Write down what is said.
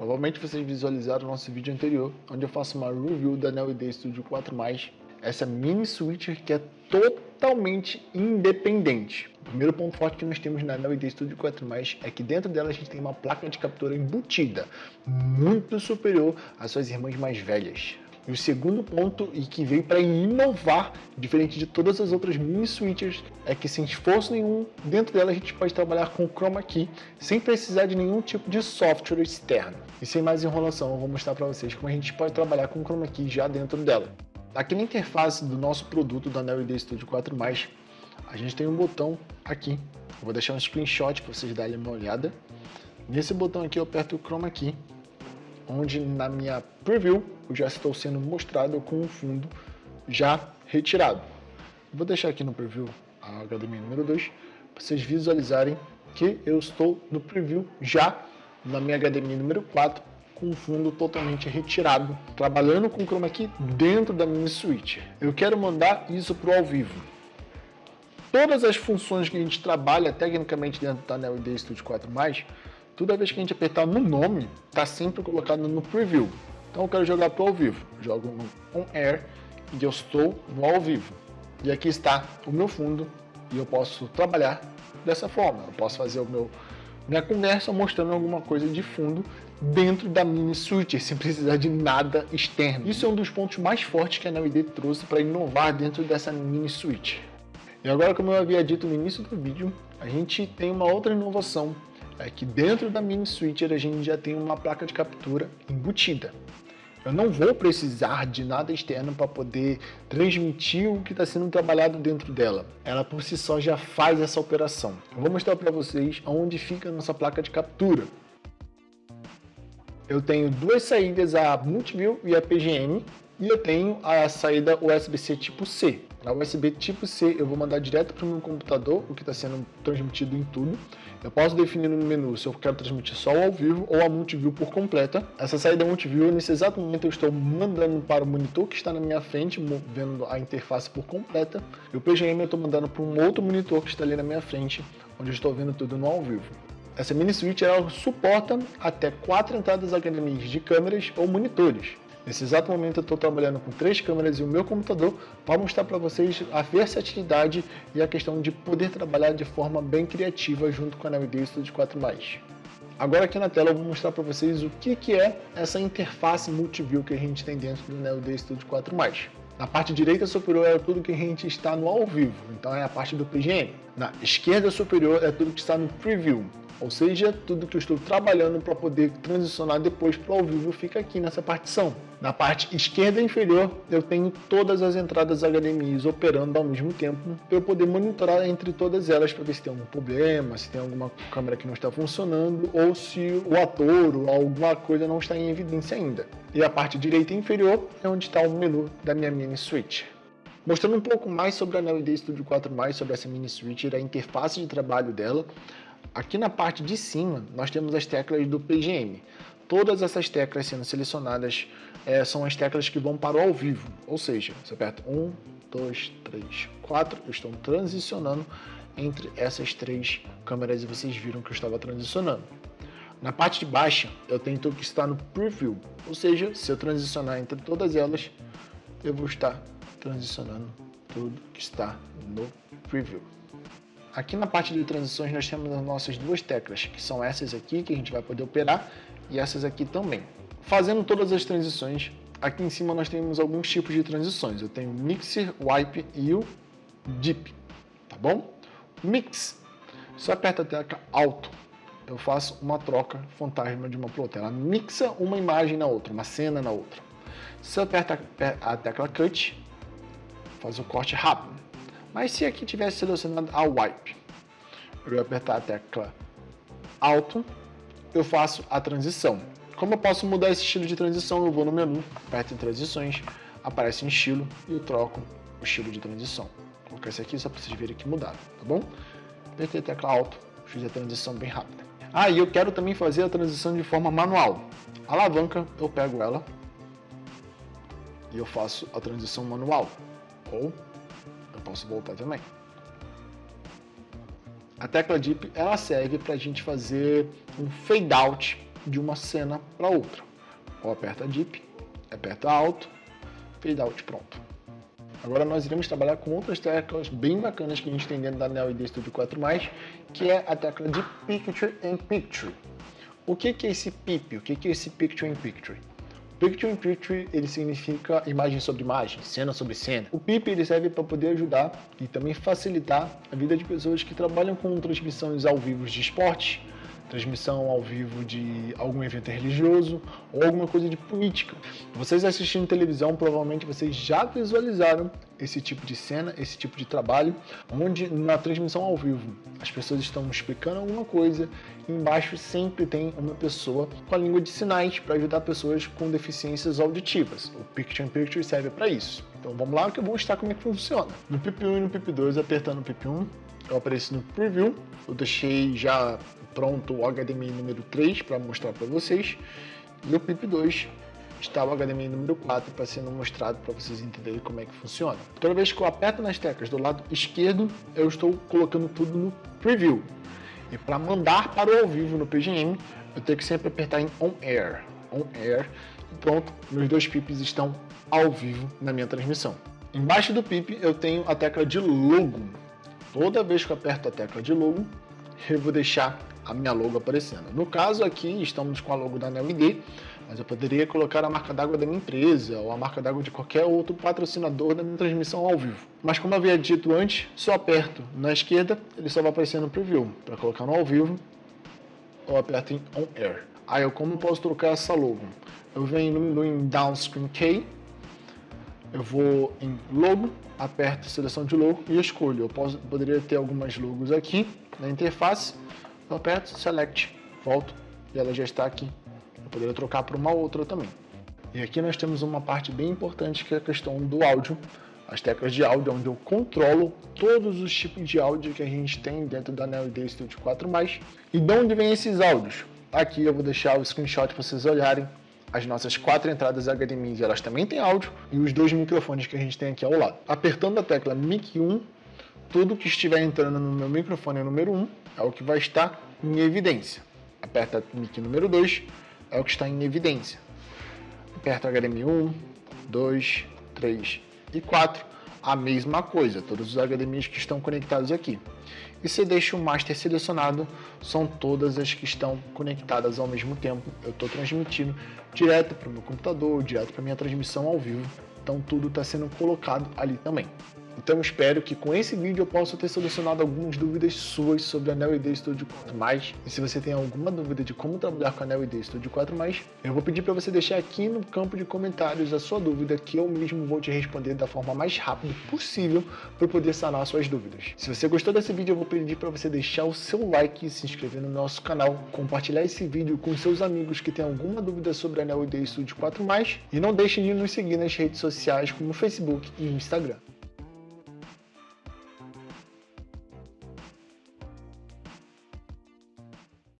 Provavelmente vocês visualizaram o nosso vídeo anterior, onde eu faço uma review da LED Studio 4+, essa mini switcher que é totalmente independente. O primeiro ponto forte que nós temos na LED Studio 4+, é que dentro dela a gente tem uma placa de captura embutida, muito superior às suas irmãs mais velhas. E o segundo ponto, e que veio para inovar, diferente de todas as outras mini switchers, é que sem esforço nenhum, dentro dela a gente pode trabalhar com o Chroma Key, sem precisar de nenhum tipo de software externo. E sem mais enrolação, eu vou mostrar para vocês como a gente pode trabalhar com o Chroma Key já dentro dela. Aqui na interface do nosso produto da LED Studio 4+, a gente tem um botão aqui. Eu vou deixar um screenshot para vocês darem uma olhada. Nesse botão aqui eu aperto o Chroma Key onde na minha preview eu já estou sendo mostrado com o fundo já retirado. Vou deixar aqui no preview a HDMI número 2 para vocês visualizarem que eu estou no preview já na minha HDMI número 4 com o fundo totalmente retirado, trabalhando com o chroma key dentro da mini switch. Eu quero mandar isso para o ao vivo. Todas as funções que a gente trabalha tecnicamente dentro da LED Studio 4+, toda vez que a gente apertar no nome, está sempre colocado no preview. Então eu quero jogar para o ao vivo. Jogo no on air e eu estou no ao vivo. E aqui está o meu fundo e eu posso trabalhar dessa forma. Eu posso fazer o meu minha conversa mostrando alguma coisa de fundo dentro da mini switcher, sem precisar de nada externo. Isso é um dos pontos mais fortes que a NVIDIA trouxe para inovar dentro dessa mini switch. E agora, como eu havia dito no início do vídeo, a gente tem uma outra inovação é que dentro da mini switcher a gente já tem uma placa de captura embutida. Eu não vou precisar de nada externo para poder transmitir o que está sendo trabalhado dentro dela. Ela por si só já faz essa operação. Eu vou mostrar para vocês onde fica a nossa placa de captura. Eu tenho duas saídas, a Multiview e a PGM, e eu tenho a saída USB-C tipo C. Na USB tipo C eu vou mandar direto para o meu computador, o que está sendo transmitido em tudo. Eu posso definir no menu se eu quero transmitir só ao vivo ou a multiview por completa. Essa saída multiview, nesse exato momento eu estou mandando para o monitor que está na minha frente, vendo a interface por completa. E o PGM eu estou mandando para um outro monitor que está ali na minha frente, onde eu estou vendo tudo no ao vivo. Essa mini switch ela suporta até quatro entradas HDMI de câmeras ou monitores. Nesse exato momento eu estou trabalhando com três câmeras e o meu computador para mostrar para vocês a versatilidade e a questão de poder trabalhar de forma bem criativa junto com a NVIDIA Studio 4+. Agora aqui na tela eu vou mostrar para vocês o que, que é essa interface multiview que a gente tem dentro do NVIDIA Studio 4+. Na parte direita superior é tudo que a gente está no ao vivo, então é a parte do PGM. Na esquerda superior é tudo que está no preview, ou seja, tudo que eu estou trabalhando para poder transicionar depois para o ao vivo fica aqui nessa partição. Na parte esquerda inferior, eu tenho todas as entradas HDMI operando ao mesmo tempo para eu poder monitorar entre todas elas para ver se tem algum problema, se tem alguma câmera que não está funcionando ou se o ator ou alguma coisa não está em evidência ainda. E a parte direita inferior é onde está o menu da minha mini switch. Mostrando um pouco mais sobre a LED Studio 4+, sobre essa mini switch e a interface de trabalho dela, Aqui na parte de cima, nós temos as teclas do PGM. Todas essas teclas sendo selecionadas é, são as teclas que vão para o ao vivo. Ou seja, você aperta 1, 2, 3, 4, eu estou transicionando entre essas três câmeras e vocês viram que eu estava transicionando. Na parte de baixo, eu tenho tudo que está no Preview, ou seja, se eu transicionar entre todas elas, eu vou estar transicionando tudo que está no Preview. Aqui na parte de transições nós temos as nossas duas teclas, que são essas aqui que a gente vai poder operar e essas aqui também. Fazendo todas as transições, aqui em cima nós temos alguns tipos de transições. Eu tenho o Mixer, Wipe e o Deep, tá bom? Mix, se eu aperto a tecla Alto, eu faço uma troca fantasma de uma para outra. Ela mixa uma imagem na outra, uma cena na outra. Se eu aperto a tecla Cut, faz o corte rápido. Mas se aqui tivesse selecionado a Wipe, eu ia apertar a tecla Alto, eu faço a transição. Como eu posso mudar esse estilo de transição? Eu vou no menu, aperto em transições, aparece em estilo e eu troco o estilo de transição. Vou colocar esse aqui só para vocês verem que mudaram, tá bom? Apertei a tecla Alto, fiz a transição bem rápida. Ah, e eu quero também fazer a transição de forma manual. A alavanca, eu pego ela e eu faço a transição manual. Ou posso voltar também. A tecla Deep ela serve para a gente fazer um fade out de uma cena para outra. Ou aperta Deep, aperta Alto, Fade Out, pronto. Agora nós iremos trabalhar com outras teclas bem bacanas que a gente tem dentro da Neo ID Studio 4+, que é a tecla de Picture in Picture. O que, é esse PIP? O que é esse Picture in Picture? Picture in Picture ele significa imagem sobre imagem, cena sobre cena. O PIP ele serve para poder ajudar e também facilitar a vida de pessoas que trabalham com transmissões ao vivo de esporte, transmissão ao vivo de algum evento religioso ou alguma coisa de política. Vocês assistindo televisão, provavelmente vocês já visualizaram esse tipo de cena, esse tipo de trabalho, onde na transmissão ao vivo as pessoas estão explicando alguma coisa e embaixo sempre tem uma pessoa com a língua de sinais para ajudar pessoas com deficiências auditivas. O Picture in Picture serve para isso. Então vamos lá que eu vou mostrar como é que funciona. No PIP1 e no PIP2, apertando o PIP1, eu apareço no Preview, eu deixei já pronto o HDMI número 3 para mostrar para vocês. E o PIP2 está o HDMI número 4 para sendo mostrado para vocês entenderem como é que funciona. Toda vez que eu aperto nas teclas do lado esquerdo, eu estou colocando tudo no Preview. E para mandar para o ao vivo no PGM, eu tenho que sempre apertar em On Air. On Air. E pronto, meus dois pips estão ao vivo na minha transmissão. Embaixo do pip eu tenho a tecla de logo. Toda vez que eu aperto a tecla de logo, eu vou deixar a minha logo aparecendo. No caso aqui, estamos com a logo da NeoID, mas eu poderia colocar a marca d'água da minha empresa ou a marca d'água de qualquer outro patrocinador da minha transmissão ao vivo. Mas como eu havia dito antes, só aperto na esquerda, ele só vai aparecer no preview. Para colocar no ao vivo, eu aperto em On Air. Aí eu como posso trocar essa logo? Eu venho no em Downscreen Key, eu vou em Logo, aperto Seleção de Logo e escolho. Eu posso, poderia ter algumas logos aqui na interface, eu aperto Select, volto e ela já está aqui. Eu poderia trocar por uma outra também. E aqui nós temos uma parte bem importante que é a questão do áudio, as teclas de áudio, onde eu controlo todos os tipos de áudio que a gente tem dentro da Neo ID Studio 4+. E de onde vem esses áudios? Aqui eu vou deixar o screenshot para vocês olharem. As nossas quatro entradas HDMI, elas também têm áudio, e os dois microfones que a gente tem aqui ao lado. Apertando a tecla Mic 1, tudo que estiver entrando no meu microfone número 1 é o que vai estar em evidência. Aperta mic número 2, é o que está em evidência. Aperta HDMI 1, 2, 3 e 4, a mesma coisa, todos os HDMIs que estão conectados aqui. E se deixa o master selecionado, são todas as que estão conectadas ao mesmo tempo. Eu estou transmitindo direto para o meu computador, direto para minha transmissão ao vivo. Então tudo está sendo colocado ali também. Então espero que com esse vídeo eu possa ter solucionado algumas dúvidas suas sobre a Neo ID Studio 4+. E se você tem alguma dúvida de como trabalhar com a Neo ID Studio 4+, eu vou pedir para você deixar aqui no campo de comentários a sua dúvida que eu mesmo vou te responder da forma mais rápida possível para poder sanar suas dúvidas. Se você gostou desse vídeo, eu vou pedir para você deixar o seu like, se inscrever no nosso canal, compartilhar esse vídeo com seus amigos que têm alguma dúvida sobre a Neo ID Studio 4+, e não deixe de nos seguir nas redes sociais como Facebook e Instagram.